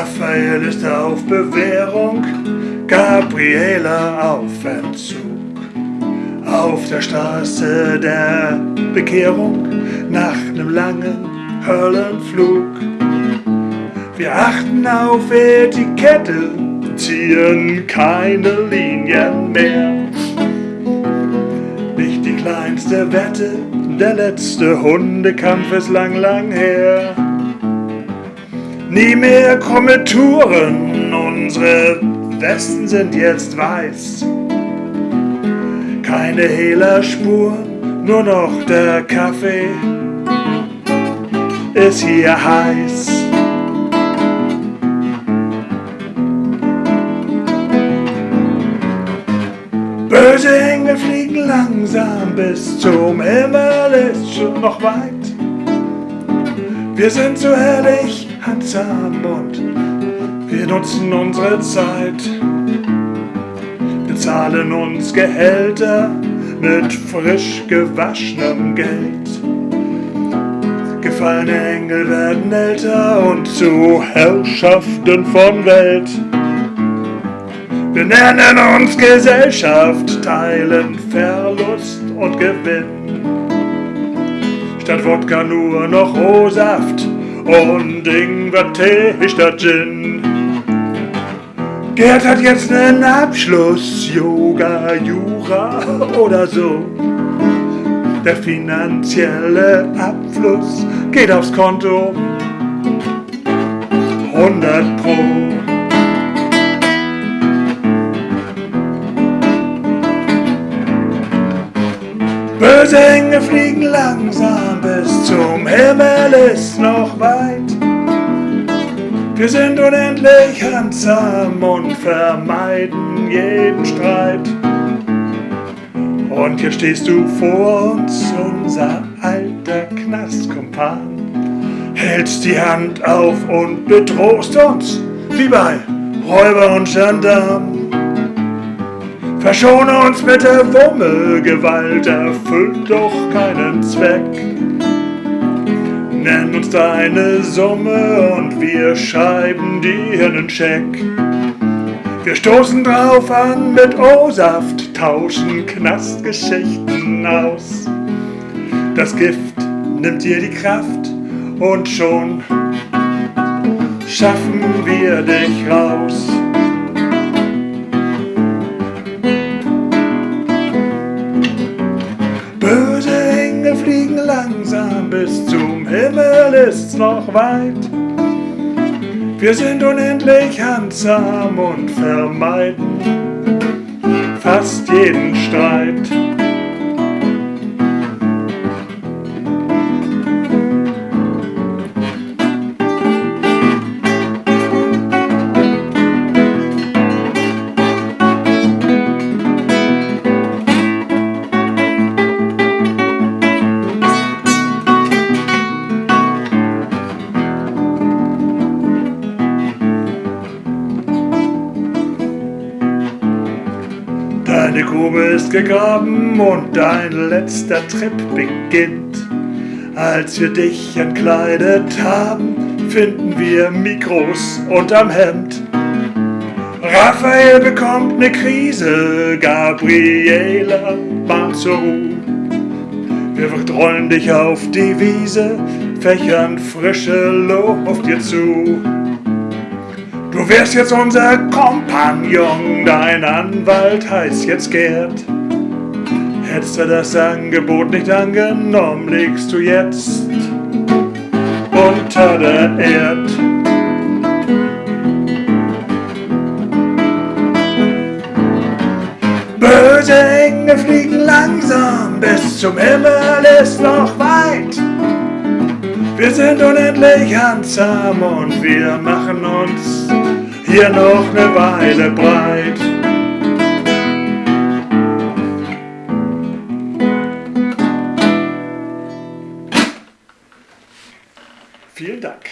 Raphael ist auf Bewährung, Gabriela auf Entzug. Auf der Straße der Bekehrung nach nem langen Höllenflug. Wir achten auf Etikette, ziehen keine Linien mehr. Nicht die kleinste Wette, der letzte Hundekampf ist lang, lang her. Nie mehr Kommentouren, unsere Westen sind jetzt weiß. Keine Hehlerspuren, nur noch der Kaffee ist hier heiß. Böse Engel fliegen langsam bis zum Himmel, ist schon noch weit. Wir sind so herrlich handsam und wir nutzen unsere Zeit. Bezahlen uns Gehälter mit frisch gewaschenem Geld. Gefallene Engel werden älter und zu Herrschaften von Welt. Wir nennen uns Gesellschaft, teilen Verlust und Gewinn. Statt Wodka nur noch O-Saft und Ingwer-Tee statt Gin. Gerd hat jetzt nen Abschluss, Yoga, Jura oder so. Der finanzielle Abfluss geht aufs Konto 100 Pro. Engel fliegen langsam bis zum Himmel ist noch weit. Wir sind unendlich handsam und vermeiden jeden Streit. Und hier stehst du vor uns, unser alter Knastkumpan. Hältst die Hand auf und bedrohst uns, wie bei Räuber und Gendarm. Verschone uns mit der Wumme, Gewalt erfüllt doch keinen Zweck. Nenn uns deine Summe und wir schreiben dir einen Scheck. Wir stoßen drauf an mit O-Saft, tauschen Knastgeschichten aus. Das Gift nimmt dir die Kraft und schon schaffen wir dich raus. Langsam, bis zum Himmel ist's noch weit. Wir sind unendlich handsam und vermeiden fast jeden Streit. Deine Grube ist gegraben und dein letzter Trip beginnt. Als wir dich entkleidet haben, finden wir Mikros unterm Hemd. Raphael bekommt ne Krise, Gabriela mahnt zur Ruhe. Wir rollen dich auf die Wiese, fächern frische Luft dir zu. Du wärst jetzt unser Kompagnon, dein Anwalt heißt jetzt Gerd. Hättest du das Angebot nicht angenommen, liegst du jetzt unter der Erd. Böse Engel fliegen langsam, bis zum Himmel ist noch weit. Wir sind unendlich handsam und wir machen uns hier noch eine Weile breit. Vielen Dank.